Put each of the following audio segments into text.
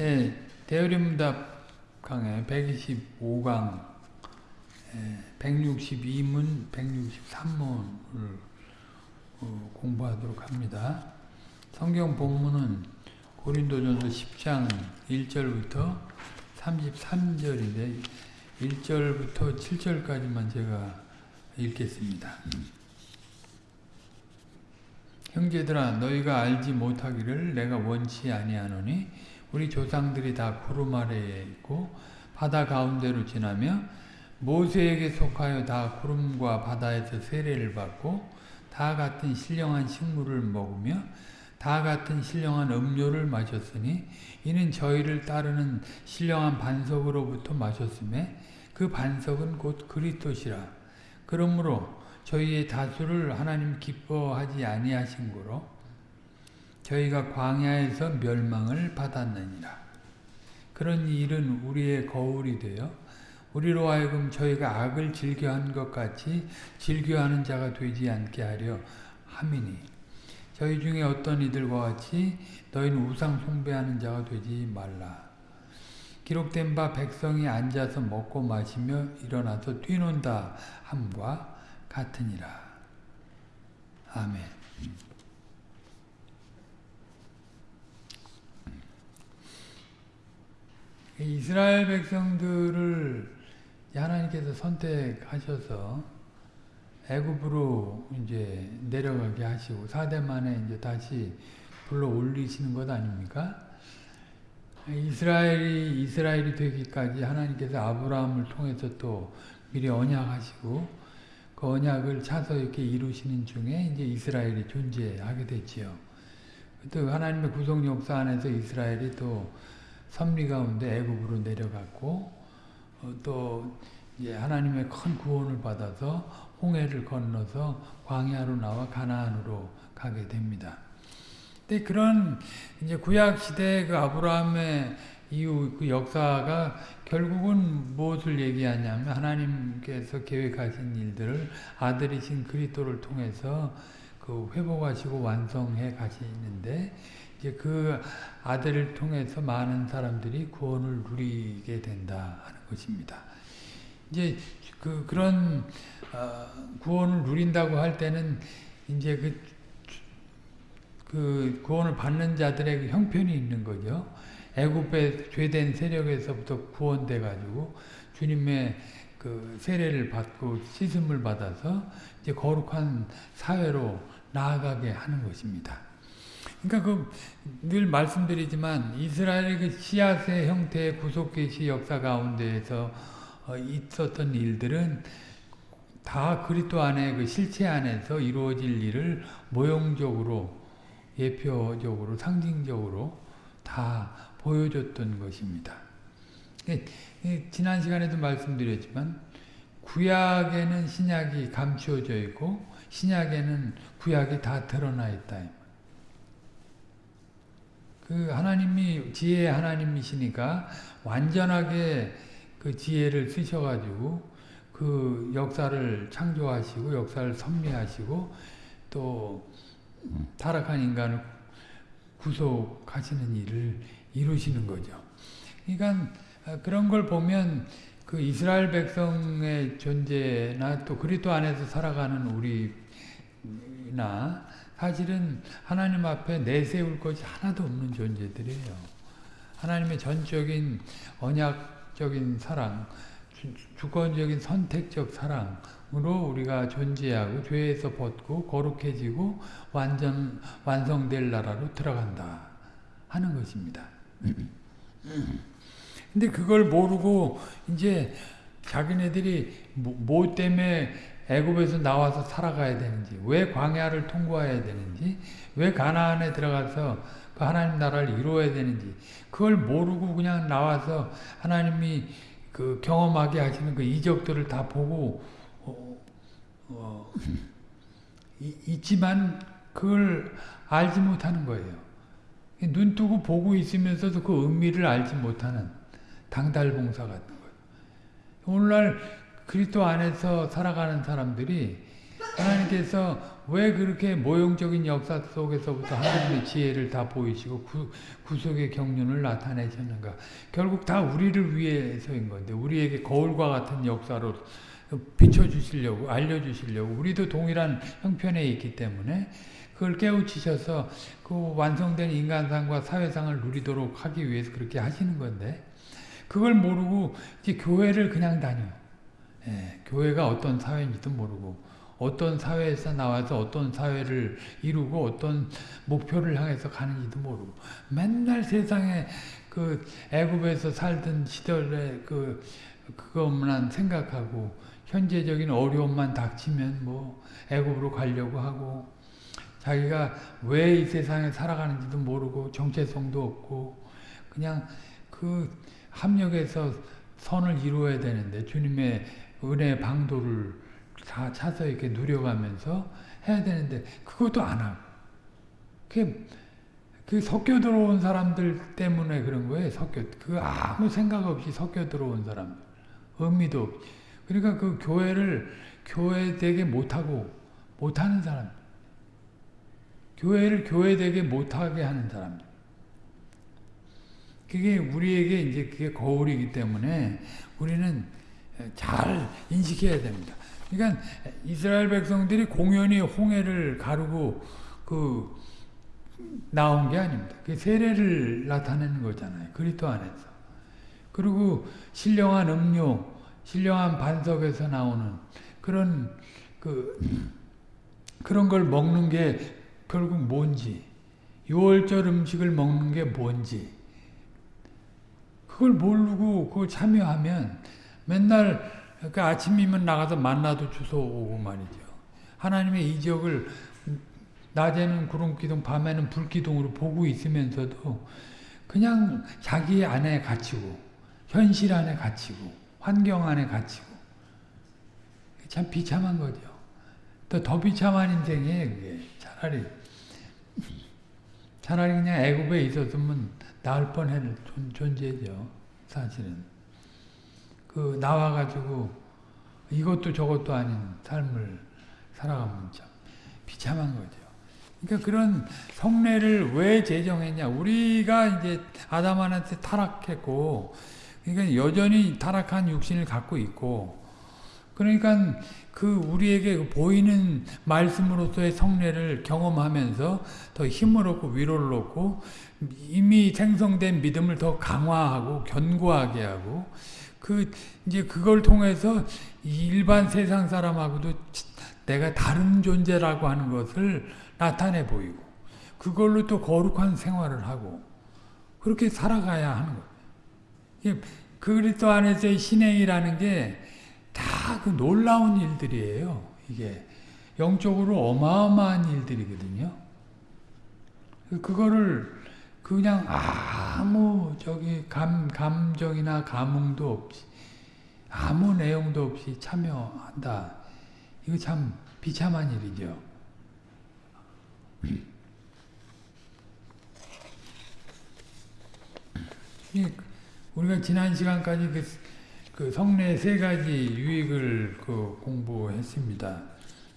예, 대어림답 강의 125강 162문, 163문을 어, 공부하도록 합니다. 성경 본문은 고린도전서 10장 1절부터 33절인데 1절부터 7절까지만 제가 읽겠습니다. 형제들아 너희가 알지 못하기를 내가 원치 아니하노니 우리 조상들이 다 구름 아래에 있고 바다 가운데로 지나며 모세에게 속하여 다 구름과 바다에서 세례를 받고 다 같은 신령한 식물을 먹으며 다 같은 신령한 음료를 마셨으니 이는 저희를 따르는 신령한 반석으로부터 마셨음에 그 반석은 곧 그리스도시라. 그러므로 저희의 다수를 하나님 기뻐하지 아니하신 거로 저희가 광야에서 멸망을 받았느니라. 그런 일은 우리의 거울이 되어 우리로 하여금 저희가 악을 즐겨한 것 같이 즐겨하는 자가 되지 않게 하려 함이니 저희 중에 어떤 이들과 같이 너희는 우상 숭배하는 자가 되지 말라. 기록된 바 백성이 앉아서 먹고 마시며 일어나서 뛰논다 함과 같으니라. 아멘. 이스라엘 백성들을 하나님께서 선택하셔서 애굽으로 이제 내려가게 하시고 사대 만에 이제 다시 불러 올리시는 것 아닙니까? 이스라엘이 이스라엘이 되기까지 하나님께서 아브라함을 통해서 또 미리 언약하시고 그 언약을 차서 이렇게 이루시는 중에 이제 이스라엘이 존재하게 됐지요. 또 하나님의 구속 역사 안에서 이스라엘이 또 선미 가운데 애굽으로 내려갔고 어, 또 이제 하나님의 큰 구원을 받아서 홍해를 건너서 광야로 나와 가나안으로 가게 됩니다. 근데 그런 이제 구약 시대 그 아브라함의 이후 그 역사가 결국은 무엇을 얘기하냐면 하나님께서 계획하신 일들을 아들이신 그리스도를 통해서 그 회복하시고 완성해 가시는데 이제 그 아들을 통해서 많은 사람들이 구원을 누리게 된다 하는 것입니다. 이제 그 그런 어, 구원을 누린다고 할 때는 이제 그, 그 구원을 받는 자들의 그 형편이 있는 거죠. 애굽의 죄된 세력에서부터 구원돼 가지고 주님의 그 세례를 받고 씻음을 받아서 이제 거룩한 사회로 나아가게 하는 것입니다. 그러니까 그 늘 말씀드리지만 이스라엘의 그 씨앗의 형태의 구속 계시 역사 가운데에서 어, 있었던 일들은 다 그리스도 안에 그 실체 안에서 이루어질 일을 모형적으로 예표적으로 상징적으로 다 보여줬던 것입니다. 지난 시간에도 말씀드렸지만 구약에는 신약이 감추어져 있고 신약에는 구약이 다 드러나 있다. 그 하나님이 지혜의 하나님이시니까 완전하게 그 지혜를 쓰셔가지고 그 역사를 창조하시고 역사를 섭리하시고 또 타락한 인간을 구속하시는 일을 이루시는 거죠. 그러니까 그런 걸 보면 그 이스라엘 백성의 존재나 또 그리스도 안에서 살아가는 우리나 사실은 하나님 앞에 내세울 것이 하나도 없는 존재들이에요. 하나님의 전적인 언약적인 사랑, 주권적인 선택적 사랑으로 우리가 존재하고 죄에서 벗고 거룩해지고 완전 완성될 나라로 들어간다 하는 것입니다. 근데 그걸 모르고 이제 자기네들이 뭐 때문에 애굽에서 나와서 살아가야 되는지, 왜 광야를 통과해야 되는지, 왜 가나안에 들어가서 그 하나님 나라를 이루어야 되는지, 그걸 모르고 그냥 나와서 하나님이 그 경험하게 하시는 그 이적들을 다 보고 어, 어, 있지만 그걸 알지 못하는 거예요. 눈 뜨고 보고 있으면서도 그 의미를 알지 못하는 당달봉사 같은 거예요. 오늘날 그리스도 안에서 살아가는 사람들이 하나님께서 왜 그렇게 모형적인 역사 속에서부터 하나님의 지혜를 다 보이시고 구, 구속의 경륜을 나타내셨는가? 결국 다 우리를 위해서인 건데 우리에게 거울과 같은 역사로 비춰주시려고 알려주시려고 우리도 동일한 형편에 있기 때문에 그걸 깨우치셔서 그 완성된 인간상과 사회상을 누리도록 하기 위해서 그렇게 하시는 건데 그걸 모르고 이제 교회를 그냥 다녀. 예, 교회가 어떤 사회인지도 모르고 어떤 사회에서 나와서 어떤 사회를 이루고 어떤 목표를 향해서 가는지도 모르고 맨날 세상에 그 애굽에서 살던 시절에 그 그것만 생각하고 현재적인 어려움만 닥치면 뭐 애굽으로 가려고 하고 자기가 왜 이 세상에 살아가는지도 모르고 정체성도 없고 그냥 그 합력해서 선을 이루어야 되는데 주님의 은혜 방도를 다 차서 이렇게 누려가면서 해야 되는데 그것도 안 하고. 그게 그 섞여 들어온 사람들 때문에 그런 거예요. 섞여. 그 아무 생각 없이 섞여 들어온 사람들. 의미도 없이. 그러니까 그 교회를 교회 되게 못하고 못하는 사람 교회를 교회 되게 못하게 하는 사람들 그게 우리에게 이제 그게 거울이기 때문에 우리는 잘 인식해야 됩니다. 그러니까 이스라엘 백성들이 공연히 홍해를 가르고 그 나온 게 아닙니다. 그 세례를 나타내는 거잖아요. 그리스도 안에서. 그리고 신령한 음료, 신령한 반석에서 나오는 그런 그 그런 걸 먹는 게 결국 뭔지, 6월절 음식을 먹는 게 뭔지 그걸 모르고 그걸 참여하면 맨날 그 아침이면 나가서 만나도 주워오고 말이죠. 하나님의 이적을 낮에는 구름기둥, 밤에는 불기둥으로 보고 있으면서도 그냥 자기 안에 갇히고 현실 안에 갇히고 환경 안에 갇히고 참 비참한 거죠. 또 더 비참한 인생이에요. 그게 차라리 차라리 그냥 애굽에 있었으면 나을 뻔할 존재죠. 사실은. 그 나와가지고 이것도 저것도 아닌 삶을 살아가면 참 비참한 거죠. 그러니까 그런 성례를 왜 제정했냐. 우리가 이제 아담한테 타락했고, 그러니까 여전히 타락한 육신을 갖고 있고, 그러니까 그 우리에게 보이는 말씀으로서의 성례를 경험하면서 더 힘을 얻고 위로를 얻고 이미 생성된 믿음을 더 강화하고 견고하게 하고 그 이제 그걸 통해서 일반 세상 사람하고도 내가 다른 존재라고 하는 것을 나타내 보이고 그걸로 또 거룩한 생활을 하고 그렇게 살아가야 하는 거예요. 그리스도 안에서의 신행이라는 게 다 그 놀라운 일들이에요. 이게 영적으로 어마어마한 일들이거든요. 그거를 그냥 아무 저기 감 감정이나 감흥도 없이 아무 내용도 없이 참여한다. 이거 참 비참한 일이죠. 우리가 지난 시간까지 그, 그 성례 세 가지 유익을 그 공부했습니다.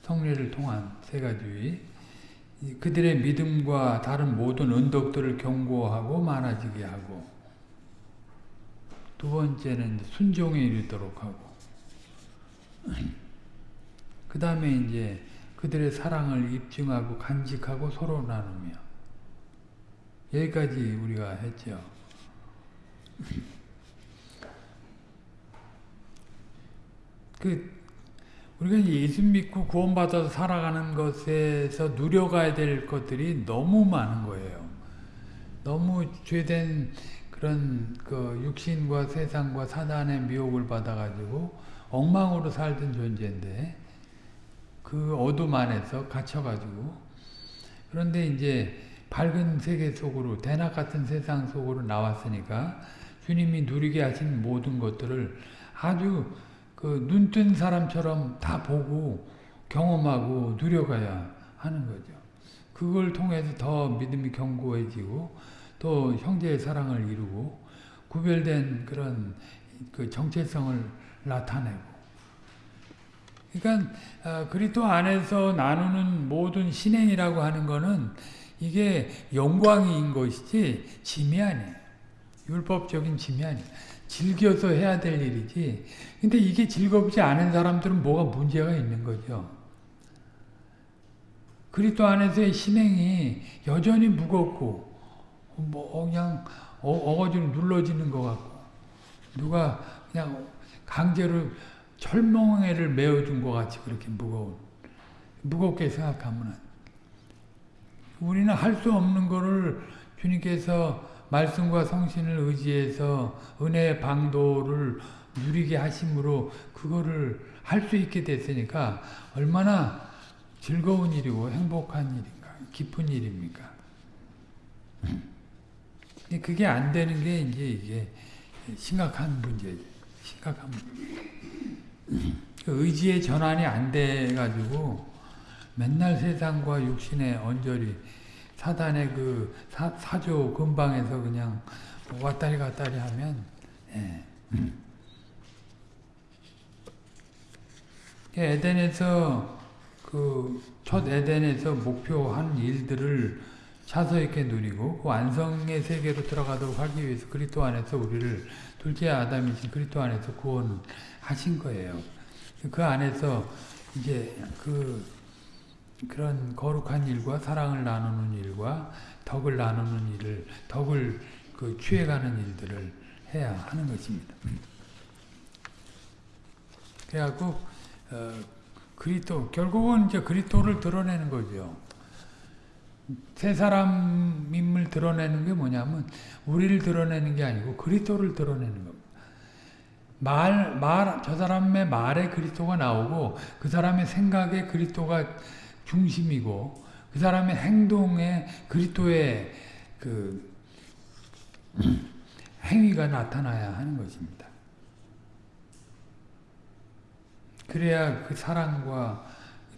성례를 통한 세 가지 유익. 그들의 믿음과 다른 모든 은덕들을 경고하고 많아지게 하고 두 번째는 순종에 이르도록 하고 그 다음에 이제 그들의 사랑을 입증하고 간직하고 서로 나누며 여기까지 우리가 했죠. 그 우리가 예수 믿고 구원받아서 살아가는 것에서 누려가야 될 것들이 너무 많은 거예요. 너무 죄된 그런 그 육신과 세상과 사단의 미혹을 받아가지고 엉망으로 살던 존재인데 그 어둠 안에서 갇혀가지고 그런데 이제 밝은 세계 속으로 대낮 같은 세상 속으로 나왔으니까 주님이 누리게 하신 모든 것들을 아주 그 눈 뜬 사람처럼 다 보고 경험하고 누려가야 하는 거죠. 그걸 통해서 더 믿음이 견고해지고 또 형제의 사랑을 이루고 구별된 그런 그 정체성을 나타내고 그러니까 어, 그리스도 안에서 나누는 모든 신행이라고 하는 거는 이게 영광인 것이지 짐이 아니에요. 율법적인 짐이 아니에요. 즐겨서 해야 될 일이지. 근데 이게 즐겁지 않은 사람들은 뭐가 문제가 있는 거죠. 그리스도 안에서의 신행이 여전히 무겁고 뭐 그냥 어거지로 눌러지는 것 같고 누가 그냥 강제로 철멍에를 메어준 것 같이 그렇게 무거운 무겁게 생각하면 우리는 할 수 없는 거를 주님께서 말씀과 성신을 의지해서 은혜의 방도를 누리게 하심으로 그거를 할 수 있게 됐으니까 얼마나 즐거운 일이고 행복한 일인가 기쁜 일입니까? 그게 안 되는 게 이제 이게 심각한 문제죠 심각한 문제. 의지의 전환이 안 돼가지고 맨날 세상과 육신의 언저리 사단의 그 사, 사조 근방에서 그냥 왔다리 갔다리 하면 예. 에덴에서 그 첫 에덴에서 목표한 일들을 차서 있게 누리고 그 완성의 세계로 들어가도록 하기 위해서 그리스도 안에서 우리를 둘째 아담이신 그리스도 안에서 구원하신 거예요. 그 안에서 이제 그 그런 거룩한 일과 사랑을 나누는 일과 덕을 나누는 일을 덕을 그 취해가는 일들을 해야 하는 것입니다. 그래갖고 어, 그리스도 결국은 이제 그리스도를 드러내는 거죠. 세 사람임을 드러내는 게 뭐냐면 우리를 드러내는 게 아니고 그리스도를 드러내는 겁니다. 말, 말, 저 사람의 말에 그리스도가 나오고 그 사람의 생각에 그리스도가 중심이고 그 사람의 행동에 그리스도의 그 행위가 나타나야 하는 것입니다. 그래야 그 사랑과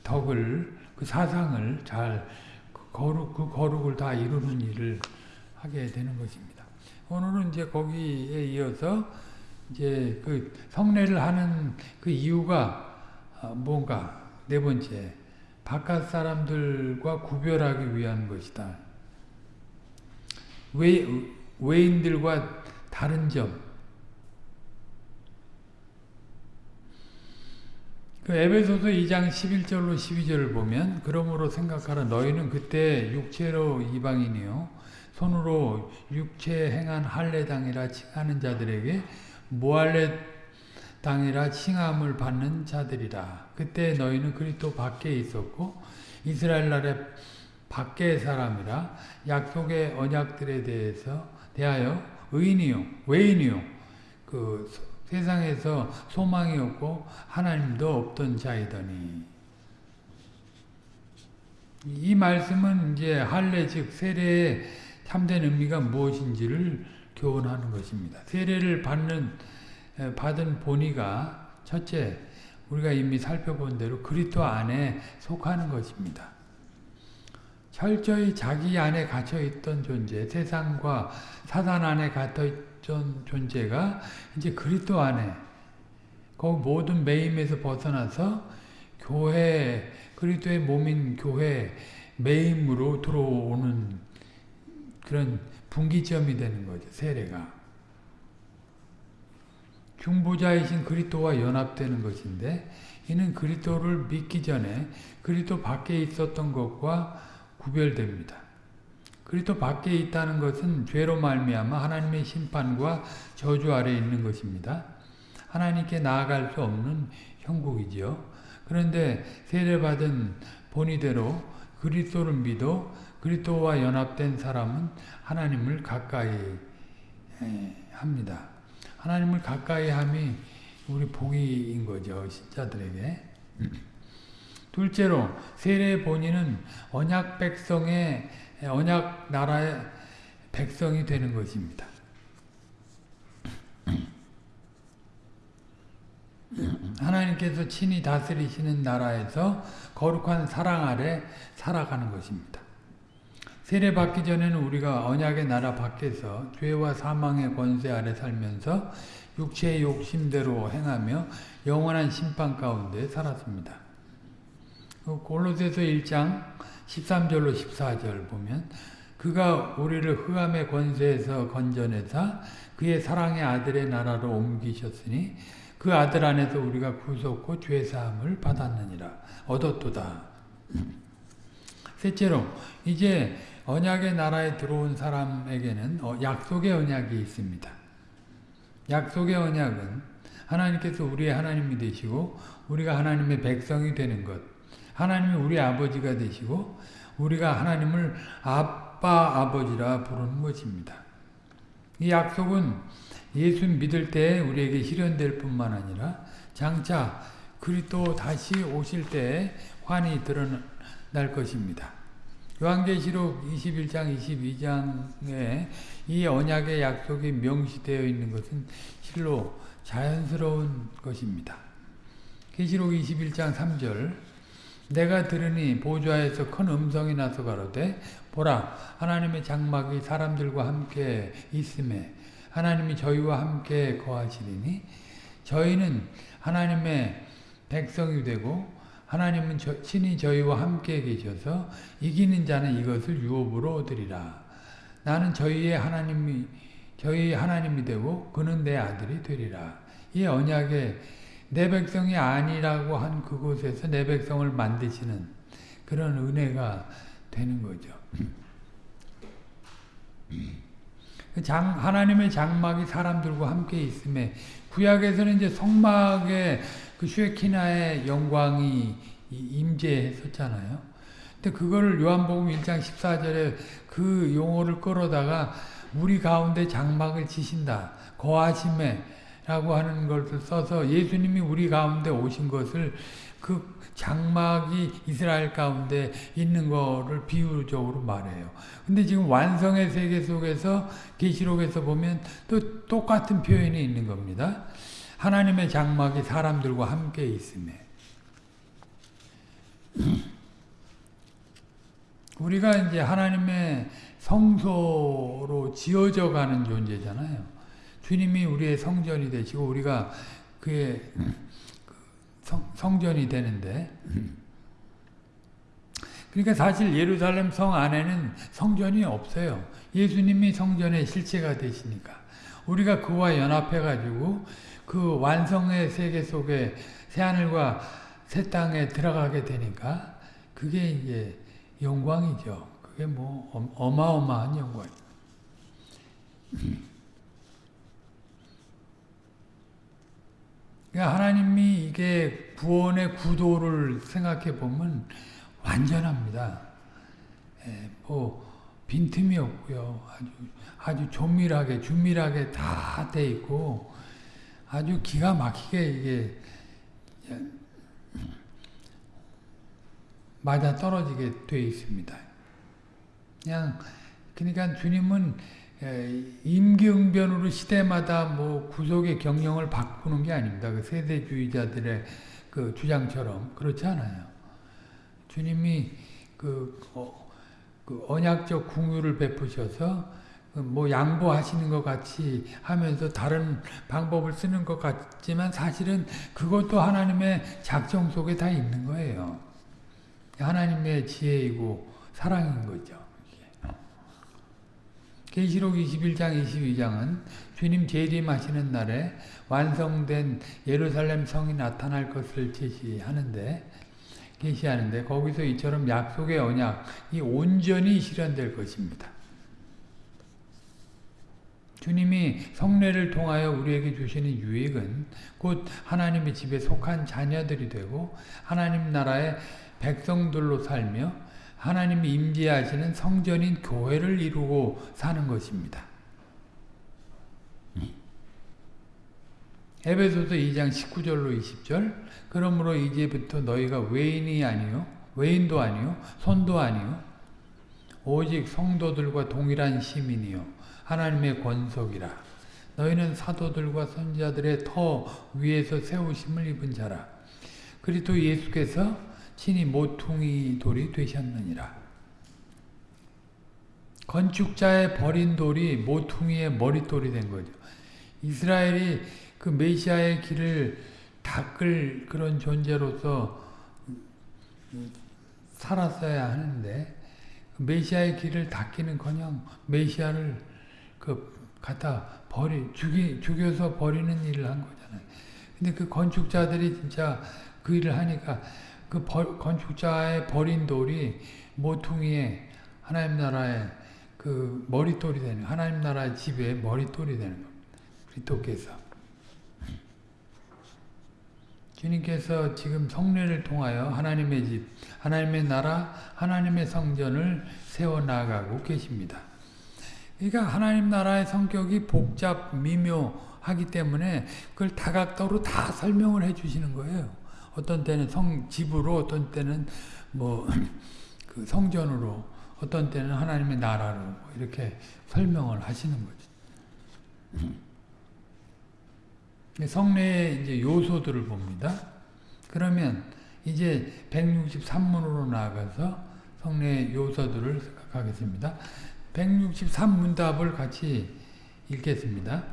덕을 그 사상을 잘 거룩 그 거룩을 다 이루는 일을 하게 되는 것입니다. 오늘은 이제 거기에 이어서 이제 그 성례를 하는 그 이유가 뭔가 네 번째 바깥 사람들과 구별하기 위한 것이다. 외, 외인들과 다른 점. 그 에베소서 2장 11절로 12절을 보면 그러므로 생각하라 너희는 그때 육체로 이방인이요 손으로 육체 행한 할례당이라 칭하는 자들에게 모할례 당이라 칭함을 받는 자들이라. 그때 너희는 그리스도 밖에 있었고 이스라엘 나라의 밖의 사람이라 약속의 언약들에 대해서 대하여 의인이요 외인이요 그 세상에서 소망이 없고 하나님도 없던 자이더니 이 말씀은 이제 할례 즉 세례의 참된 의미가 무엇인지를 교훈하는 것입니다. 세례를 받는 받은 본의가 첫째 우리가 이미 살펴본 대로 그리스도 안에 속하는 것입니다. 철저히 자기 안에 갇혀 있던 존재, 세상과 사단 안에 갇혀 있던 존재가 이제 그리스도 안에 그 모든 매임에서 벗어나서 교회 그리스도의 몸인 교회 매임으로 들어오는 그런 분기점이 되는 거죠. 세례가. 중보자이신 그리스도와 연합되는 것인데 이는 그리스도를 믿기 전에 그리스도 밖에 있었던 것과 구별됩니다. 그리스도 밖에 있다는 것은 죄로 말미암아 하나님의 심판과 저주 아래 있는 것입니다. 하나님께 나아갈 수 없는 형국이지요. 그런데 세례받은 본의대로 그리스도를 믿어 그리스도와 연합된 사람은 하나님을 가까이 합니다. 하나님을 가까이 함이 우리 복인 거죠. 신자들에게. 둘째로 세례의 본인은 언약 백성의 언약 나라의 백성이 되는 것입니다. 하나님께서 친히 다스리시는 나라에서 거룩한 사랑 아래 살아가는 것입니다. 세례 받기 전에는 우리가 언약의 나라 밖에서 죄와 사망의 권세 아래 살면서 육체의 욕심대로 행하며 영원한 심판 가운데 살았습니다. 그 골로새서 1장 13절로 14절 보면 그가 우리를 흑암의 권세에서 건져내사 그의 사랑의 아들의 나라로 옮기셨으니 그 아들 안에서 우리가 구속고 죄사함을 받았느니라 얻었도다. 셋째로 이제 언약의 나라에 들어온 사람에게는 어, 약속의 언약이 있습니다. 약속의 언약은 하나님께서 우리의 하나님이 되시고 우리가 하나님의 백성이 되는 것 하나님이 우리 아버지가 되시고 우리가 하나님을 아빠 아버지라 부르는 것입니다. 이 약속은 예수 믿을 때 우리에게 실현될 뿐만 아니라 장차 그리스도 다시 오실 때 환히 드러날 것입니다. 요한계시록 21장 22장에 이 언약의 약속이 명시되어 있는 것은 실로 자연스러운 것입니다. 계시록 21장 3절 내가 들으니 보좌에서 큰 음성이 나서 가로되 보라 하나님의 장막이 사람들과 함께 있음에 하나님이 저희와 함께 거하시리니 저희는 하나님의 백성이 되고 하나님은 저, 친히 저희와 함께 계셔서 이기는 자는 이것을 유업으로 얻으리라. 나는 저희의 하나님이 저희 하나님이 되고 그는 내 아들이 되리라. 이 언약에 내 백성이 아니라고 한 그곳에서 내 백성을 만드시는 그런 은혜가 되는 거죠. 그 장, 하나님의 장막이 사람들과 함께 있음에 구약에서는 이제 성막의 그 쉐키나의 영광이 임재했었잖아요. 근데 그거를 요한복음 1장 14절에 그 용어를 끌어다가 우리 가운데 장막을 치신다. 거하심에 라고 하는 것을 써서 예수님이 우리 가운데 오신 것을 그 장막이 이스라엘 가운데 있는 거를 비유적으로 말해요. 근데 지금 완성의 세계 속에서 계시록에서 보면 또 똑같은 표현이 있는 겁니다. 하나님의 장막이 사람들과 함께 있음에 우리가 이제 하나님의 성소로 지어져 가는 존재잖아요. 주님이 우리의 성전이 되시고 우리가 그의 성, 성전이 되는데 그러니까 사실 예루살렘 성 안에는 성전이 없어요. 예수님이 성전의 실체가 되시니까 우리가 그와 연합해 가지고 그 완성의 세계 속에 새하늘과 새 땅에 들어가게 되니까 그게 이제 영광이죠. 그게 뭐 어마어마한 영광. 그러니까 하나님이 이게 구원의 구도를 생각해 보면 완전합니다. 예, 뭐 빈틈이 없고요. 아주 아주 조밀하게 주밀하게 다 돼 있고 아주 기가 막히게 이게 맞아 떨어지게 돼 있습니다. 그냥 그러니까 주님은 임기응변으로 시대마다 뭐 구속의 경영을 바꾸는 게 아닙니다. 그 세대주의자들의 그 주장처럼 그렇지 않아요. 주님이 그, 어, 그 언약적 궁유를 베푸셔서 그 뭐 양보하시는 것 같이 하면서 다른 방법을 쓰는 것 같지만 사실은 그것도 하나님의 작정 속에 다 있는 거예요. 하나님의 지혜이고 사랑인 거죠. 계시록 21장 22장은 주님 재림하시는 날에 완성된 예루살렘 성이 나타날 것을 제시하는데 계시하는데 거기서 이처럼 약속의 언약이 온전히 실현될 것입니다. 주님이 성례를 통하여 우리에게 주시는 유익은 곧 하나님의 집에 속한 자녀들이 되고 하나님 나라의 백성들로 살며 하나님이 임재하시는 성전인 교회를 이루고 사는 것입니다. 에베소서 2장 19절로 20절 그러므로 이제부터 너희가 외인이 아니요 외인도 아니요 손도 아니요 오직 성도들과 동일한 시민이요 하나님의 권속이라 너희는 사도들과 선자들의 터 위에서 세우심을 입은 자라 그리스도 예수께서 친히 모퉁이 돌이 되셨느니라. 건축자의 버린 돌이 모퉁이의 머릿돌이 된 거죠. 이스라엘이 그 메시아의 길을 닦을 그런 존재로서 살았어야 하는데 메시아의 길을 닦기는커녕 메시아를 그 갖다 버리 죽이 죽여서 버리는 일을 한 거잖아요. 근데 그 건축자들이 진짜 그 일을 하니까 그 버, 건축자의 버린 돌이 모퉁이에 하나님 나라의 그 머릿돌이 되는 하나님 나라의 집의 머릿돌이 되는. 그리스도께서 주님께서 지금 성례를 통하여 하나님의 집, 하나님의 나라, 하나님의 성전을 세워 나가고 계십니다. 그러니까 하나님 나라의 성격이 복잡 미묘하기 때문에 그걸 다각도로 다 설명을 해 주시는 거예요. 어떤 때는 성 집으로, 어떤 때는 뭐 그 성전으로, 어떤 때는 하나님의 나라로 뭐 이렇게 설명을 하시는 거죠. 성례의 이제 요소들을 봅니다. 그러면 이제 163문으로 나아가서 성례 요소들을 생각하겠습니다. 163문답을 같이 읽겠습니다.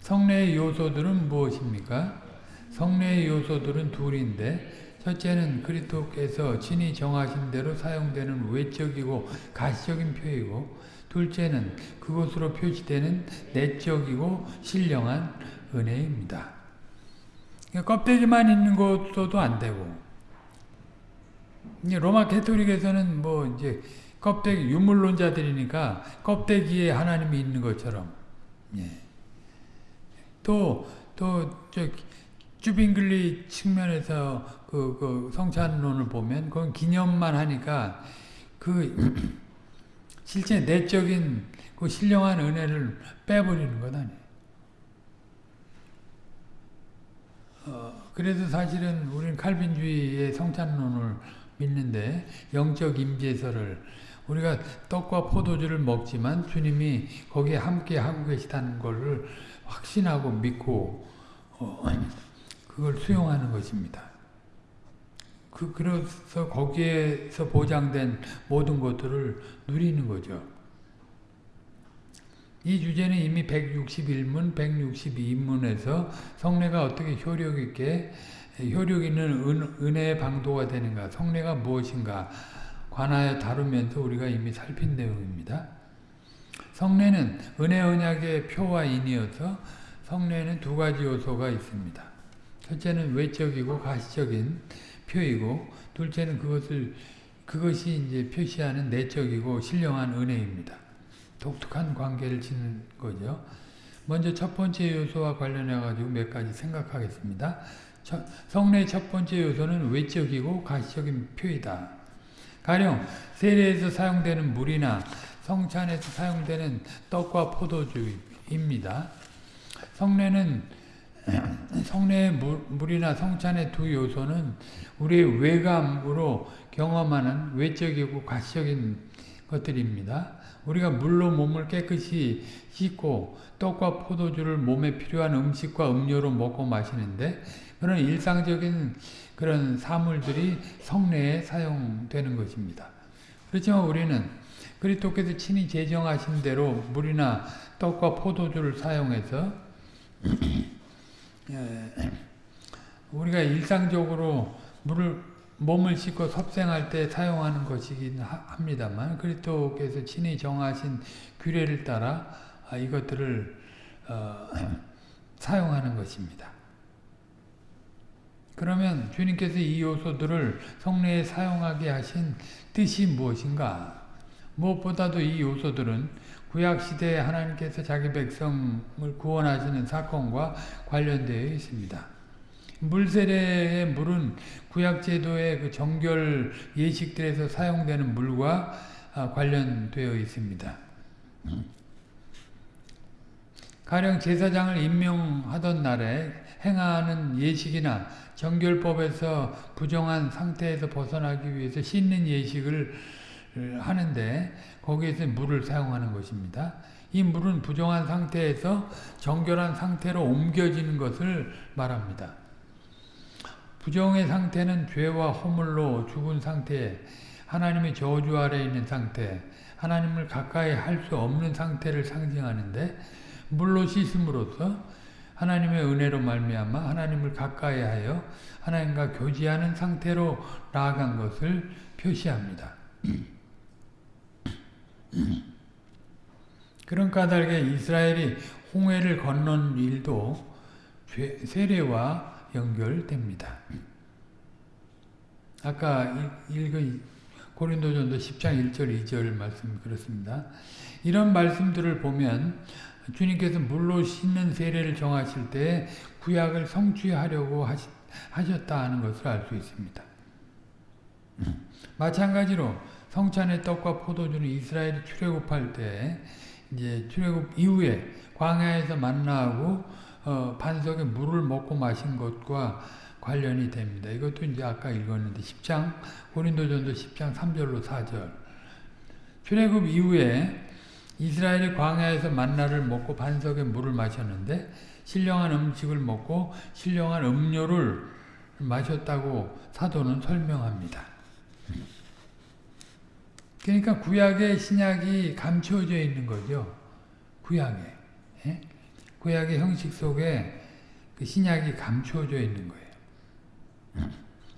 성례의 요소들은 무엇입니까? 성례의 요소들은 둘인데 첫째는 그리스도께서 친히 정하신 대로 사용되는 외적이고 가시적인 표이고 둘째는 그것으로 표시되는 내적이고 신령한 은혜입니다. 그러니까 껍데기만 있는 것도 안 되고 로마 캐토릭에서는 뭐 이제 껍데기 유물론자들이니까 껍데기에 하나님이 있는 것처럼 예. 또또 주빙글리 측면에서 그, 그 성찬론을 보면 그건 기념만 하니까 그 실제 내적인 그 신령한 은혜를 빼버리는 것 아니에요. 어, 그래서 사실은 우리는 칼빈주의의 성찬론을 믿는데 영적 임재설을 우리가 떡과 포도주를 먹지만 주님이 거기에 함께 하고 계시다는 것을 확신하고 믿고 어, 그걸 수용하는 것입니다. 그, 그래서 거기에서 보장된 모든 것들을 누리는 거죠. 이 주제는 이미 161문, 162문에서 성례가 어떻게 효력 있게 효력 있는 은, 은혜의 방도가 되는가, 성례가 무엇인가 관하여 다루면서 우리가 이미 살핀 내용입니다. 성례는 은혜 언약의 표와 인이어서 성례는 두 가지 요소가 있습니다. 첫째는 외적이고 가시적인 표이고 둘째는 그것을 그것이 이제 표시하는 내적이고 신령한 은혜입니다. 독특한 관계를 짓는 거죠. 먼저 첫 번째 요소와 관련해 가지고 몇 가지 생각하겠습니다. 첫, 성례의 첫 번째 요소는 외적이고 가시적인 표이다. 가령 세례에서 사용되는 물이나 성찬에서 사용되는 떡과 포도주입니다. 성례는 성례의 물 이나 성찬의 두 요소는 우리의 외감으로 경험하는 외적이고 가시적인 것들입니다. 우리가 물로 몸을 깨끗이 씻고 떡과 포도주를 몸에 필요한 음식과 음료로 먹고 마시는데 그런 일상적인 그런 사물들이 성례에 사용되는 것입니다. 그렇지만 우리는 그리스도께서 친히 제정하신 대로 물이나 떡과 포도주를 사용해서 예, 우리가 일상적으로 물을 몸을 씻고 섭생할 때 사용하는 것이긴 합니다만 그리스도께서 친히 정하신 규례를 따라 아, 이것들을 어, 사용하는 것입니다. 그러면 주님께서 이 요소들을 성례에 사용하게 하신 뜻이 무엇인가? 무엇보다도 이 요소들은 구약시대에 하나님께서 자기 백성을 구원하시는 사건과 관련되어 있습니다. 물세례의 물은 구약제도의 그 정결 예식들에서 사용되는 물과 아, 관련되어 있습니다. 가령 제사장을 임명하던 날에 행하는 예식이나 정결법에서 부정한 상태에서 벗어나기 위해서 씻는 예식을 하는데 거기에서 물을 사용하는 것입니다. 이 물은 부정한 상태에서 정결한 상태로 옮겨지는 것을 말합니다. 부정의 상태는 죄와 허물로 죽은 상태에 하나님의 저주 아래 있는 상태, 하나님을 가까이 할 수 없는 상태를 상징하는데 물로 씻음으로써 하나님의 은혜로 말미암아 하나님을 가까이하여 하나님과 교제하는 상태로 나아간 것을 표시합니다. 그런 까닭에 이스라엘이 홍해를 건넌 일도 세례와 연결됩니다. 아까 읽은 고린도전도 10장 1절 2절 말씀 그렇습니다. 이런 말씀들을 보면 주님께서 물로 씻는 세례를 정하실 때 구약을 성취하려고 하셨다 하는 것을 알 수 있습니다. 마찬가지로 성찬의 떡과 포도주는 이스라엘이 출애굽할 때 이제 출애굽 이후에 광야에서 만나고 어, 반석에 물을 먹고 마신 것과 관련이 됩니다. 이것도 이제 아까 읽었는데 10장 고린도전도 10장 3절로 4절 출애굽 이후에 이스라엘이 광야에서 만나를 먹고 반석에 물을 마셨는데 신령한 음식을 먹고 신령한 음료를 마셨다고 사도는 설명합니다. 그러니까 구약의 신약이 감춰져 있는 거죠. 구약에. 예? 구약의 형식 속에 그 신약이 감춰져 있는 거예요.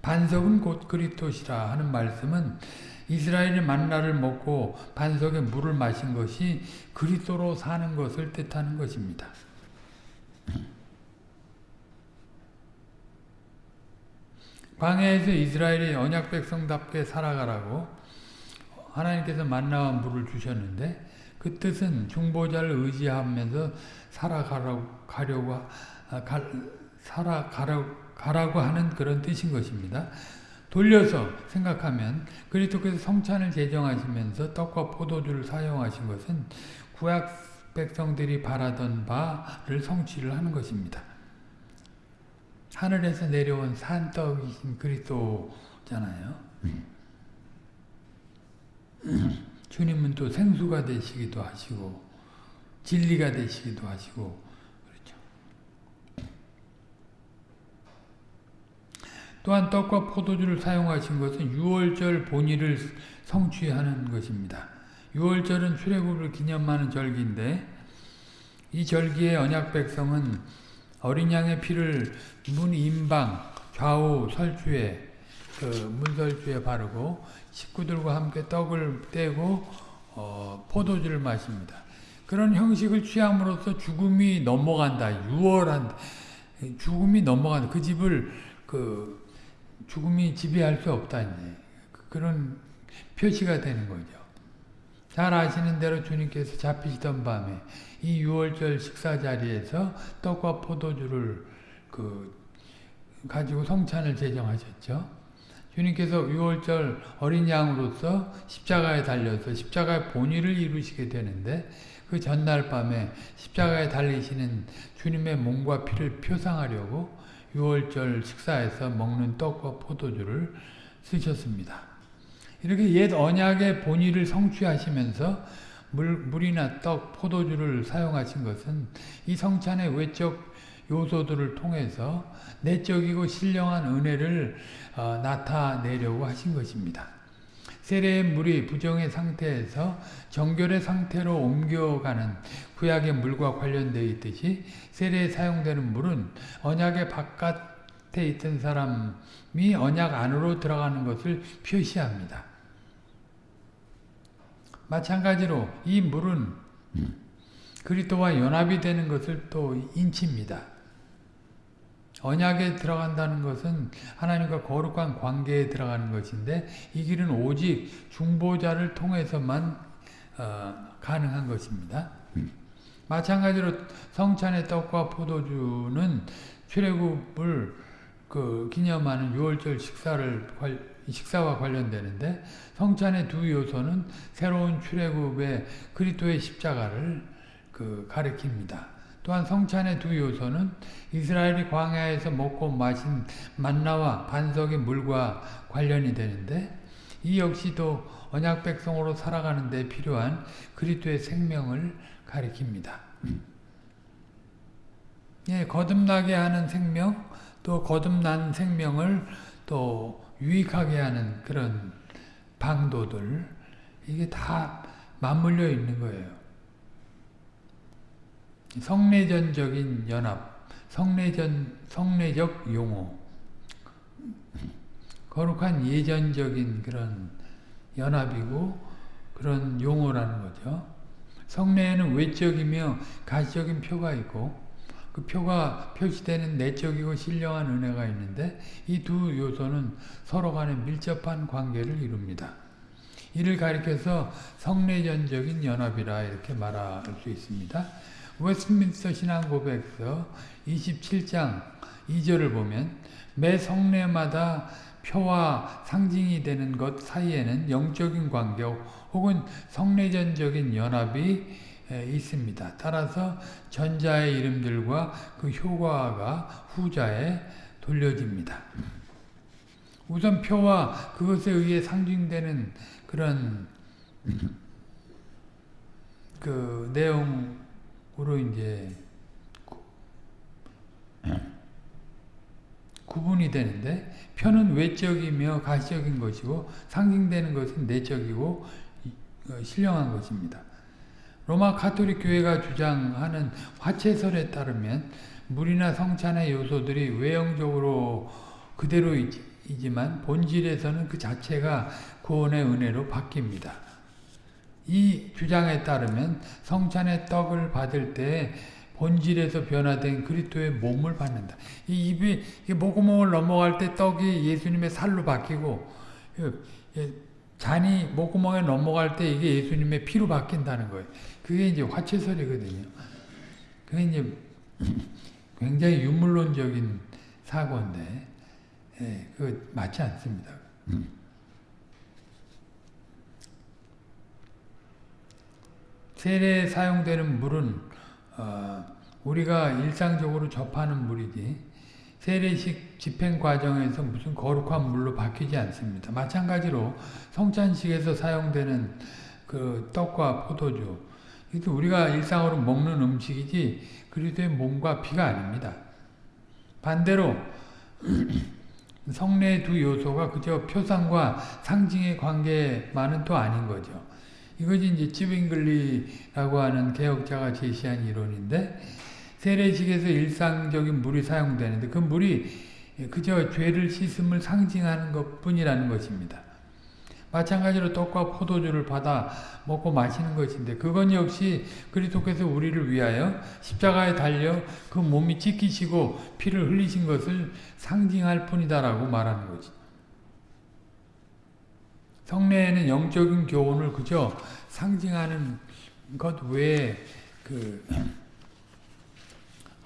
반석은 곧 그리스도시라 하는 말씀은 이스라엘이 만나를 먹고 반석에 물을 마신 것이 그리스도로 사는 것을 뜻하는 것입니다. 광야에서 이스라엘이 언약 백성답게 살아가라고 하나님께서 만나와 물을 주셨는데 그 뜻은 중보자를 의지하면서 살아가려고 가려고 아, 가, 살아가라고 하는 그런 뜻인 것입니다. 돌려서 생각하면 그리스도께서 성찬을 제정하시면서 떡과 포도주를 사용하신 것은 구약 백성들이 바라던 바를 성취를 하는 것입니다. 하늘에서 내려온 산떡이신 그리스도잖아요. 주님은 또 생수가 되시기도 하시고 진리가 되시기도 하시고 그렇죠. 또한 떡과 포도주를 사용하신 것은 유월절 본의를 성취하는 것입니다. 유월절은 출애굽을 기념하는 절기인데 이 절기의 언약 백성은 어린 양의 피를 문 임방 좌우 설주에 그 문설주에 바르고 식구들과 함께 떡을 떼고 어, 포도주를 마십니다. 그런 형식을 취함으로써 죽음이 넘어간다. 유월한다. 죽음이 넘어간다. 그 집을 그 죽음이 지배할 수 없다. 이제. 그런 표시가 되는 거죠. 잘 아시는 대로 주님께서 잡히시던 밤에 이 유월절 식사 자리에서 떡과 포도주를 그 가지고 성찬을 제정하셨죠. 주님께서 유월절 어린 양으로서 십자가에 달려서 십자가의 본의를 이루시게 되는데 그 전날 밤에 십자가에 달리시는 주님의 몸과 피를 표상하려고 유월절 식사에서 먹는 떡과 포도주를 쓰셨습니다. 이렇게 옛 언약의 본의를 성취하시면서 물, 물이나 떡, 포도주를 사용하신 것은 이 성찬의 외적 요소들을 통해서 내적이고 신령한 은혜를 어, 나타내려고 하신 것입니다. 세례의 물이 부정의 상태에서 정결의 상태로 옮겨가는 구약의 물과 관련되어 있듯이 세례에 사용되는 물은 언약의 바깥에 있던 사람이 언약 안으로 들어가는 것을 표시합니다. 마찬가지로 이 물은 그리스도와 연합이 되는 것을 또 인칩니다. 언약에 들어간다는 것은 하나님과 거룩한 관계에 들어가는 것인데 이 길은 오직 중보자를 통해서만 어, 가능한 것입니다. 마찬가지로 성찬의 떡과 포도주는 출애굽을 그 기념하는 유월절 식사를 식사와 관련되는데 성찬의 두 요소는 새로운 출애굽의 그리스도의 십자가를 그 가리킵니다. 또한 성찬의 두 요소는 이스라엘이 광야에서 먹고 마신 만나와 반석의 물과 관련이 되는데 이 역시도 언약 백성으로 살아가는 데 필요한 그리스도의 생명을 가리킵니다. 예, 거듭나게 하는 생명, 또 거듭난 생명을 또 유익하게 하는 그런 방도들 이게 다 맞물려 있는 거예요. 성내전적인 연합, 성내전 성내적 용어, 거룩한 예전적인 그런 연합이고 그런 용어라는 거죠. 성내에는 외적이며 가시적인 표가 있고 그 표가 표시되는 내적이고 신령한 은혜가 있는데 이 두 요소는 서로 간에 밀접한 관계를 이룹니다. 이를 가리켜서 성내전적인 연합이라 이렇게 말할 수 있습니다. 웨스트민스터 신앙고백서 27장 2절을 보면 매 성내마다 표와 상징이 되는 것 사이에는 영적인 관계 혹은 성내전적인 연합이 있습니다. 따라서 전자의 이름들과 그 효과가 후자에 돌려집니다. 우선 표와 그것에 의해 상징되는 그런 그 내용 으로 이제 구분이 되는데 표는 외적이며 가시적인 것이고 상징되는 것은 내적이고 어, 신령한 것입니다. 로마 카톨릭 교회가 주장하는 화채설에 따르면 물이나 성찬의 요소들이 외형적으로 그대로이지만 본질에서는 그 자체가 구원의 은혜로 바뀝니다. 이 주장에 따르면 성찬의 떡을 받을 때 본질에서 변화된 그리스도의 몸을 받는다. 이 입이 목구멍을 넘어갈 때 떡이 예수님의 살로 바뀌고 잔이 목구멍에 넘어갈 때 이게 예수님의 피로 바뀐다는 거예요. 그게 이제 화채설이거든요. 그게 이제 굉장히 유물론적인 사고인데, 예, 그 맞지 않습니다. 세례에 사용되는 물은 어, 우리가 일상적으로 접하는 물이지 세례식 집행 과정에서 무슨 거룩한 물로 바뀌지 않습니다. 마찬가지로 성찬식에서 사용되는 그 떡과 포도주 이것도 우리가 일상으로 먹는 음식이지 그리스도의 몸과 피가 아닙니다. 반대로 성례의 두 요소가 그저 표상과 상징의 관계만은 또 아닌 거죠. 이것이 이제 찌빙글리라고 하는 개혁자가 제시한 이론인데 세례식에서 일상적인 물이 사용되는데 그 물이 그저 죄를 씻음을 상징하는 것 뿐이라는 것입니다. 마찬가지로 떡과 포도주를 받아 먹고 마시는 것인데 그건 역시 그리스도께서 우리를 위하여 십자가에 달려 그 몸이 찢기시고 피를 흘리신 것을 상징할 뿐이다라고 말하는 거지. 성례에는 영적인 교훈을 그저 상징하는 것 외에 그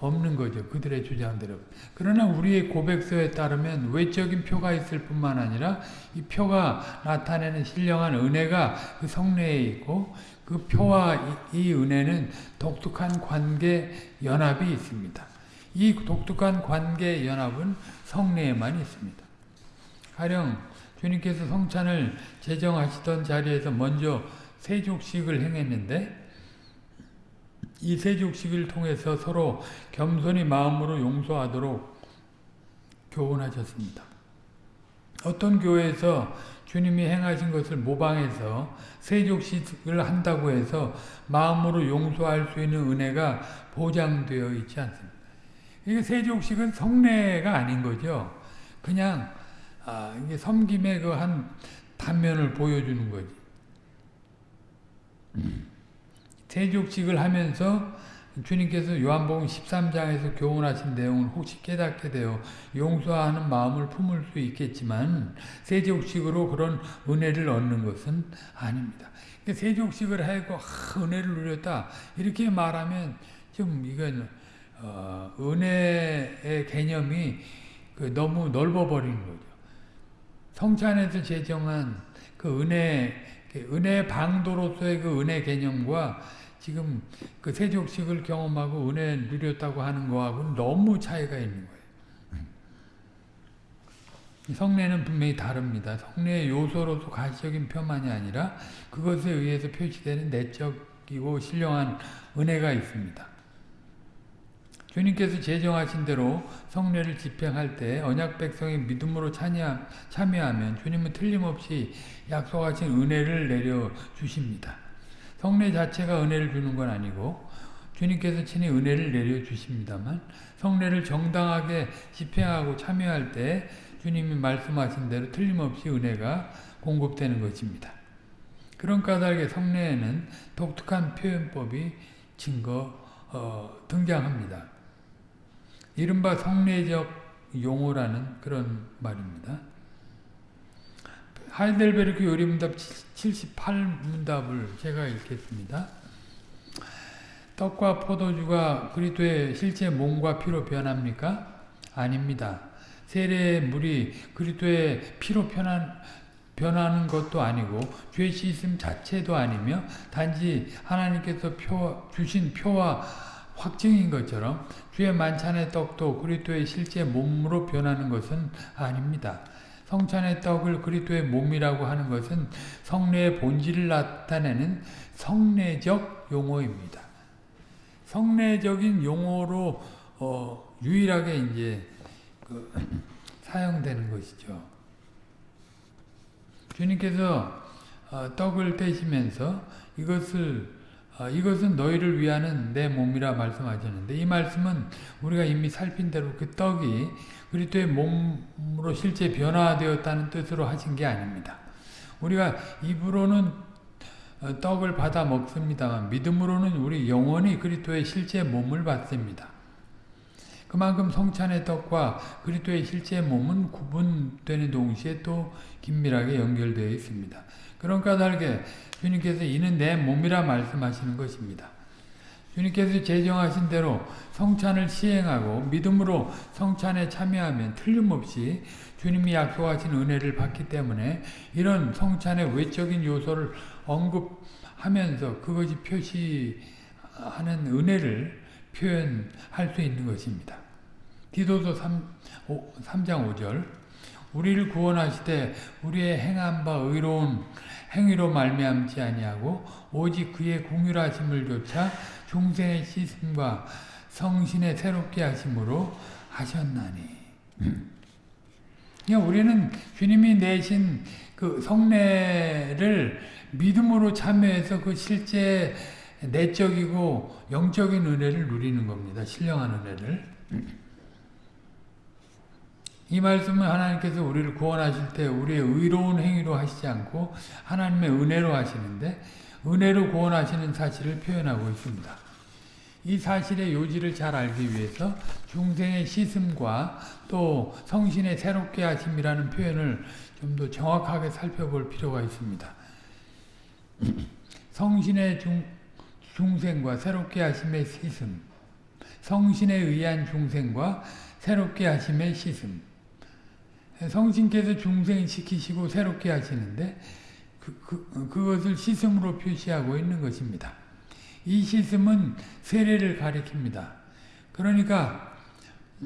없는 거죠. 그들의 주장대로. 그러나 우리의 고백서에 따르면 외적인 표가 있을 뿐만 아니라 이 표가 나타내는 신령한 은혜가 그 성례에 있고 그 표와 이, 이 은혜는 독특한 관계 연합이 있습니다. 이 독특한 관계 연합은 성례에만 있습니다. 가령 주님께서 성찬을 제정하시던 자리에서 먼저 세족식을 행했는데 이 세족식을 통해서 서로 겸손히 마음으로 용서하도록 교훈하셨습니다. 어떤 교회에서 주님이 행하신 것을 모방해서 세족식을 한다고 해서 마음으로 용서할 수 있는 은혜가 보장되어 있지 않습니다. 이게 세족식은 성례가 아닌 거죠. 그냥 아, 이게 섬김의 그 한 단면을 보여주는 거지. 세족식을 하면서 주님께서 요한복음 13장에서 교훈하신 내용을 혹시 깨닫게 되어 용서하는 마음을 품을 수 있겠지만 세족식으로 그런 은혜를 얻는 것은 아닙니다. 세족식을 하고 아, 은혜를 누렸다 이렇게 말하면 좀 이건 어, 은혜의 개념이 그 너무 넓어버리는 거죠. 성찬에서 제정한 그 은혜 은혜 방도로서의 그 은혜 개념과 지금 그 세족식을 경험하고 은혜 누렸다고 하는 거하고는 너무 차이가 있는 거예요. 성례는 분명히 다릅니다. 성례의 요소로서 가시적인 표만이 아니라 그것에 의해서 표시되는 내적이고 신령한 은혜가 있습니다. 주님께서 제정하신 대로 성례를 집행할 때 언약 백성이 믿음으로 참여, 참여하면 주님은 틀림없이 약속하신 은혜를 내려 주십니다. 성례 자체가 은혜를 주는 건 아니고 주님께서 친히 은혜를 내려 주십니다만 성례를 정당하게 집행하고 참여할 때 주님이 말씀하신 대로 틀림없이 은혜가 공급되는 것입니다. 그런 까닭에 성례에는 독특한 표현법이 증거 어, 등장합니다. 이른바 성례적 용어라는 그런 말입니다. 하이델베르크 요리문답 78문답을 제가 읽겠습니다. 떡과 포도주가 그리스도의 실제 몸과 피로 변합니까? 아닙니다. 세례의 물이 그리스도의 피로 변한, 변하는 것도 아니고 죄 씻음 자체도 아니며 단지 하나님께서 표, 주신 표와 확증인 것처럼 주의 만찬의 떡도 그리스도의 실제 몸으로 변하는 것은 아닙니다. 성찬의 떡을 그리스도의 몸이라고 하는 것은 성례의 본질을 나타내는 성례적 용어입니다. 성례적인 용어로 어, 유일하게 이제 그, 사용되는 것이죠. 주님께서 어, 떡을 떼시면서 이것을 어, 이것은 너희를 위하는 내 몸이라 말씀하셨는데 이 말씀은 우리가 이미 살핀 대로 그 떡이 그리스도의 몸으로 실제 변화되었다는 뜻으로 하신 게 아닙니다. 우리가 입으로는 어, 떡을 받아 먹습니다만 믿음으로는 우리 영원히 그리스도의 실제 몸을 받습니다. 그만큼 성찬의 떡과 그리스도의 실제 몸은 구분되는 동시에 또 긴밀하게 연결되어 있습니다. 그런 까닭에 주님께서 이는 내 몸이라 말씀하시는 것입니다. 주님께서 제정하신 대로 성찬을 시행하고 믿음으로 성찬에 참여하면 틀림없이 주님이 약속하신 은혜를 받기 때문에 이런 성찬의 외적인 요소를 언급하면서 그것이 표시하는 은혜를 표현할 수 있는 것입니다. 디도서 3, 5, 3장 5절 우리를 구원하시되 우리의 행한 바 의로운 행위로 말미암지 아니하고 오직 그의 공율하심을 조차 중생의 씻음과 성신의 새롭게 하심으로 하셨나니. 그러니까 우리는 주님이 내신 그 성례를 믿음으로 참여해서 그 실제 내적이고 영적인 은혜를 누리는 겁니다. 신령한 은혜를. 이 말씀은 하나님께서 우리를 구원하실 때 우리의 의로운 행위로 하시지 않고 하나님의 은혜로 하시는데 은혜로 구원하시는 사실을 표현하고 있습니다. 이 사실의 요지를 잘 알기 위해서 중생의 씻음과 또 성신의 새롭게 하심이라는 표현을 좀 더 정확하게 살펴볼 필요가 있습니다. 성신의 중, 중생과 새롭게 하심의 씻음 성신에 의한 중생과 새롭게 하심의 씻음 성신께서 중생시키시고 새롭게 하시는데 그, 그, 그것을 씻음으로 표시하고 있는 것입니다. 이 씻음은 세례를 가리킵니다. 그러니까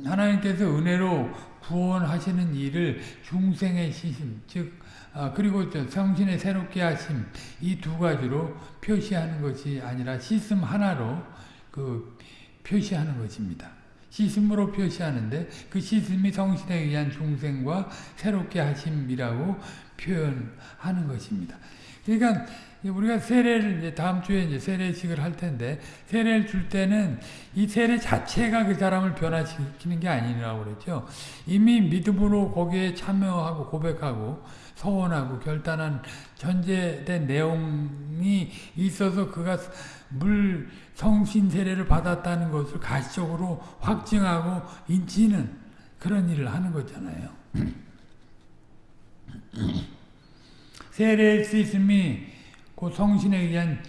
하나님께서 은혜로 구원하시는 일을 중생의 씻음, 즉 아, 그리고 성신의 새롭게 하심 이 두 가지로 표시하는 것이 아니라 씻음 하나로 그 표시하는 것입니다. 씻음으로 표시하는데 그 씻음이 성신에 의한 중생과 새롭게 하심이라고 표현하는 것입니다. 그러니까 우리가 세례를 이제 다음 주에 이제 세례식을 할 텐데 세례를 줄 때는 이 세례 자체가 그 사람을 변화시키는 게 아니라고 그랬죠. 이미 믿음으로 거기에 참여하고 고백하고 서원하고 결단한 전제된 내용이 있어서 그가 물 성신 세례를 받았다는 것을 가시적으로 확증하고 인지는 그런 일을 하는 거잖아요. 세례의 시스템이 그 성신에 의한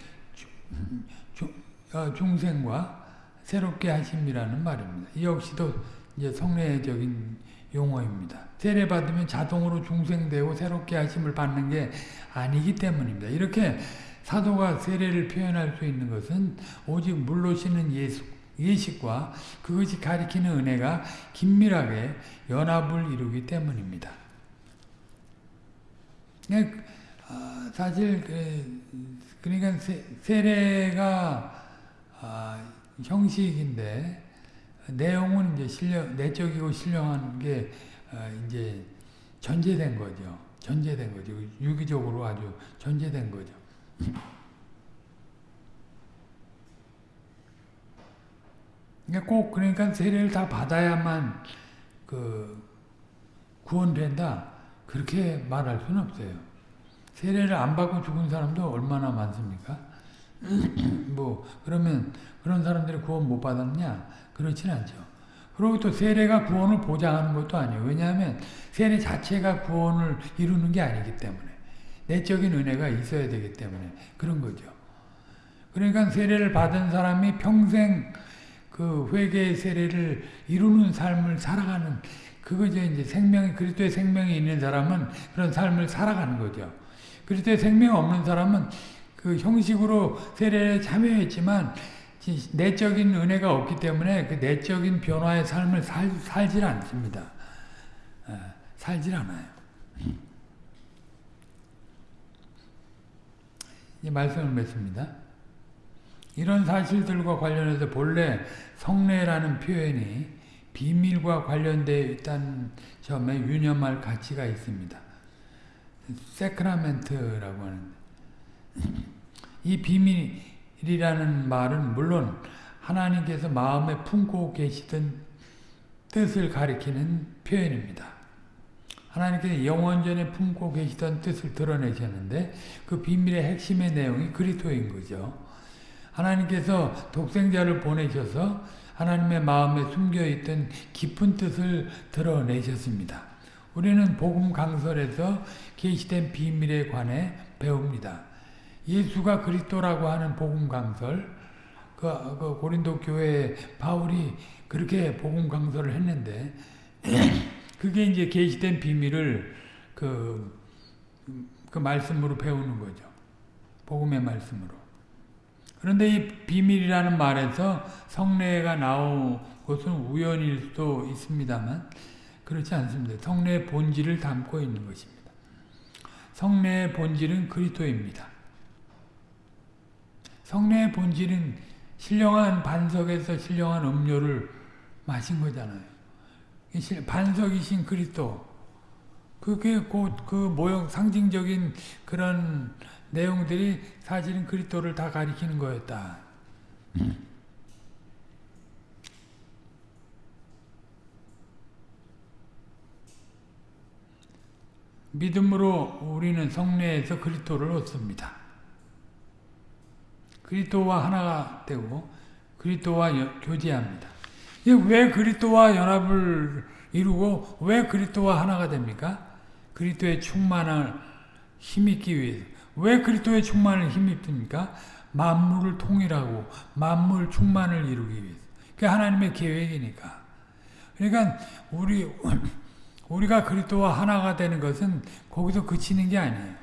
어, 중생과 새롭게 하심이라는 말입니다. 이 역시도 이제 성례적인 용어입니다. 세례 받으면 자동으로 중생되고 새롭게 하심을 받는 게 아니기 때문입니다. 이렇게 사도가 세례를 표현할 수 있는 것은 오직 물로 씻는 예수, 예식과 그것이 가리키는 은혜가 긴밀하게 연합을 이루기 때문입니다. 아, 사실 그, 그러니까 세례가 아, 형식인데 내용은 이제 신령, 내적이고 신령한 게 어, 이제 전제된 거죠. 전제된 거죠. 유기적으로 아주 전제된 거죠. 그러니까 꼭 그러니까 세례를 다 받아야만 그 구원된다 그렇게 말할 수는 없어요. 세례를 안 받고 죽은 사람도 얼마나 많습니까? 뭐 그러면 그런 사람들이 구원 못 받았냐? 그렇진 않죠. 그리고 또 세례가 구원을 보장하는 것도 아니에요. 왜냐하면 세례 자체가 구원을 이루는 게 아니기 때문에 내적인 은혜가 있어야 되기 때문에 그런 거죠. 그러니까 세례를 받은 사람이 평생 그 회개의 세례를 이루는 삶을 살아가는 그거죠. 이제 생명이 그리스도의 생명이 있는 사람은 그런 삶을 살아가는 거죠. 그리스도의 생명 없는 사람은 그 형식으로 세례에 참여했지만 내적인 은혜가 없기 때문에 그 내적인 변화의 삶을 살, 살질 않습니다. 에, 살질 않아요. 이 말씀을 맺습니다. 이런 사실들과 관련해서 본래 성례라는 표현이 비밀과 관련되어 있다는 점에 유념할 가치가 있습니다. 세크라멘트라고 하는데 이 비밀이 라는 말은 물론 하나님께서 마음에 품고 계시던 뜻을 가리키는 표현입니다. 하나님께서 영원전에 품고 계시던 뜻을 드러내셨는데 그 비밀의 핵심의 내용이 그리스도인 거죠. 하나님께서 독생자를 보내셔서 하나님의 마음에 숨겨있던 깊은 뜻을 드러내셨습니다. 우리는 복음 강설에서 계시된 비밀에 관해 배웁니다. 예수가 그리스도라고 하는 복음 강설, 그, 그 고린도 교회 바울이 그렇게 복음 강설을 했는데 그게 이제 계시된 비밀을 그, 그 말씀으로 배우는 거죠. 복음의 말씀으로. 그런데 이 비밀이라는 말에서 성례가 나온 것은 우연일 수도 있습니다만 그렇지 않습니다. 성례의 본질을 담고 있는 것입니다. 성례의 본질은 그리스도입니다. 성례의 본질은 신령한 반석에서 신령한 음료를 마신 거잖아요. 반석이신 그리스도. 그게 곧 그 모형 상징적인 그런 내용들이 사실은 그리스도를 다 가리키는 거였다. 믿음으로 우리는 성례에서 그리스도를 얻습니다. 그리스도와 하나가 되고 그리스도와 교제합니다. 왜 그리스도와 연합을 이루고 왜 그리스도와 하나가 됩니까? 그리스도의 충만을 힘입기 위해서. 왜 그리스도의 충만을 힘입습니까? 만물을 통일하고 만물 충만을 이루기 위해서. 그게 하나님의 계획이니까. 그러니까 우리 우리가 그리스도와 하나가 되는 것은 거기서 그치는 게 아니에요.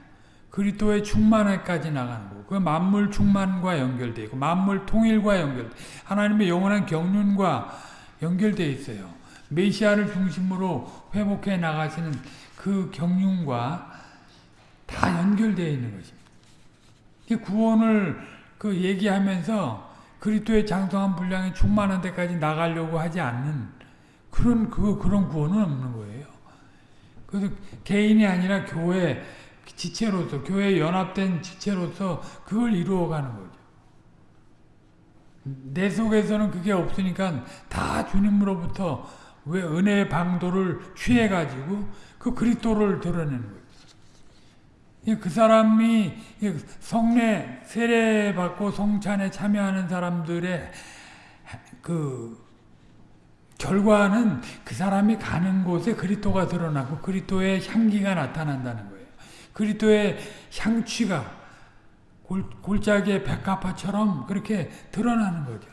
그리스도의 충만에까지 나가는 그 만물 충만과 연결되어 있고 만물 통일과 연결 하나님의 영원한 경륜과 연결되어 있어요. 메시아를 중심으로 회복해 나가시는 그 경륜과 다 연결되어 있는 것입니다. 구원을 그 얘기하면서 그리스도의 장성한 분량이 충만한 데까지 나가려고 하지 않는 그런 그 그런 구원은 없는 거예요. 그래서 개인이 아니라 교회 지체로서 교회 연합된 지체로서 그걸 이루어가는 거죠. 내 속에서는 그게 없으니까 다 주님으로부터 왜 은혜의 방도를 취해가지고 그 그리스도를 드러내는 거예요. 그 사람이 성례 세례 받고 성찬에 참여하는 사람들의 그 결과는 그 사람이 가는 곳에 그리스도가 드러나고 그리스도의 향기가 나타난다는 거예요. 그리스도의 향취가 골, 골짜기의 백합화처럼 그렇게 드러나는 거죠.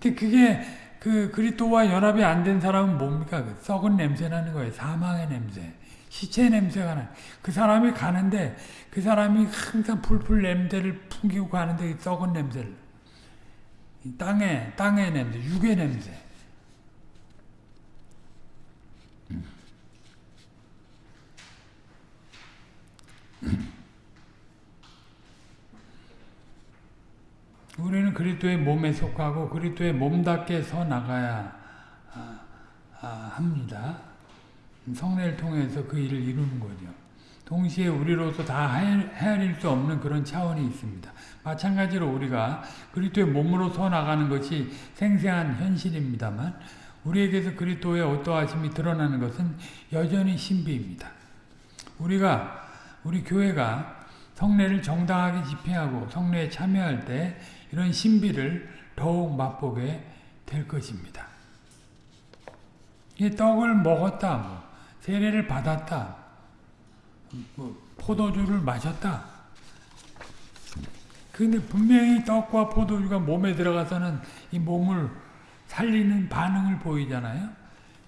근데 그게 그 그리스도와 연합이 안 된 사람은 뭡니까? 그 썩은 냄새 나는 거예요. 사망의 냄새. 시체 냄새가 나. 그 사람이 가는데 그 사람이 항상 풀풀 냄새를 풍기고 가는데 썩은 냄새를. 땅에 땅의 냄새, 육의 냄새. 우리는 우리는 그리스도의 몸에 속하고 그리스도의 몸답게 서 나가야 아, 아, 합니다. 성례를 통해서 그 일을 이루는 거죠. 동시에 우리로서 다 헤아릴 수 없는 그런 차원이 있습니다. 마찬가지로 우리가 그리스도의 몸으로 서 나가는 것이 생생한 현실입니다만 우리에게서 그리스도의 어떠하심이 드러나는 것은 여전히 신비입니다. 우리가 우리 교회가 성례를 정당하게 집행하고 성례에 참여할 때 이런 신비를 더욱 맛보게 될 것입니다. 이 떡을 먹었다, 뭐, 세례를 받았다, 뭐, 포도주를 마셨다. 근데 분명히 떡과 포도주가 몸에 들어가서는 이 몸을 살리는 반응을 보이잖아요.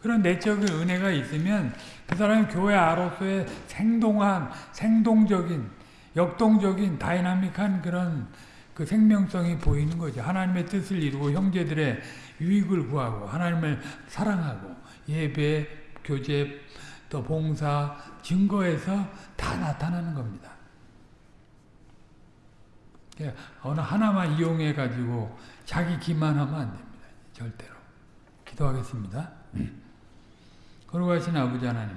그런 내적인 은혜가 있으면 그 사람이 교회아로서의 생동한, 생동적인, 역동적인, 다이나믹한 그런 그 생명성이 보이는 거죠. 하나님의 뜻을 이루고 형제들의 유익을 구하고 하나님을 사랑하고 예배, 교제, 또 봉사, 증거에서 다 나타나는 겁니다. 어느 하나만 이용해 가지고 자기 기만하면 안 됩니다. 절대로. 기도하겠습니다. 거룩하신 아버지 하나님,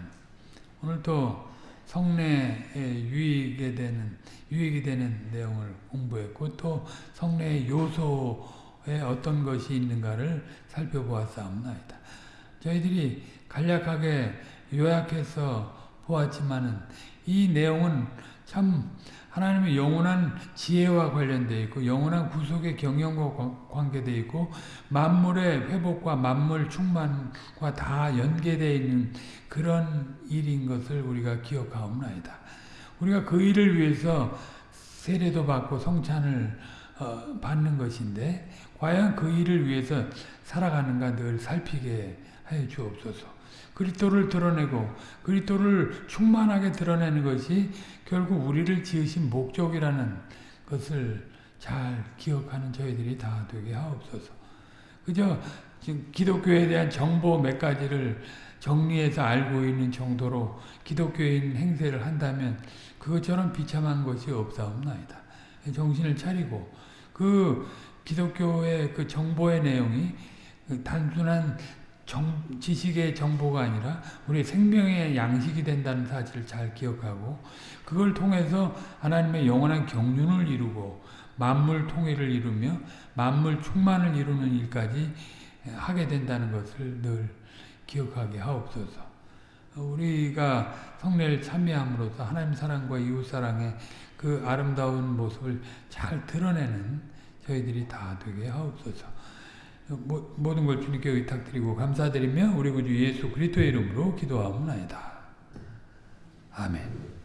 오늘 또 성례에 유익이 되는 유익이 되는 내용을 공부했고 또 성례의 요소에 어떤 것이 있는가를 살펴보았사옵나이다. 저희들이 간략하게 요약해서 보았지만은 이 내용은 참 하나님의 영원한 지혜와 관련되어 있고 영원한 구속의 경영과 관계되어 있고 만물의 회복과 만물 충만과 다 연계되어 있는 그런 일인 것을 우리가 기억하옵나이다. 우리가 그 일을 위해서 세례도 받고 성찬을 어, 받는 것인데 과연 그 일을 위해서 살아가는가 늘 살피게 하여 주옵소서. 그리스도를 드러내고 그리스도를 충만하게 드러내는 것이 결국 우리를 지으신 목적이라는 것을 잘 기억하는 저희들이 다 되게 하옵소서. 그저 기독교에 대한 정보 몇 가지를 정리해서 알고 있는 정도로 기독교인 행세를 한다면 그것처럼 비참한 것이 없사옵나이다. 정신을 차리고 그 기독교의 그 정보의 내용이 단순한 정, 지식의 정보가 아니라 우리 생명의 양식이 된다는 사실을 잘 기억하고 그걸 통해서 하나님의 영원한 경륜을 이루고 만물 통일을 이루며 만물 충만을 이루는 일까지 하게 된다는 것을 늘 기억하게 하옵소서. 우리가 성례를 참여함으로써 하나님 사랑과 이웃 사랑의 그 아름다운 모습을 잘 드러내는 저희들이 다 되게 하옵소서. 모든 걸 주님께 의탁드리고 감사드리며 우리 구주 예수 그리스도의 이름으로 기도하옵나이다. 아멘.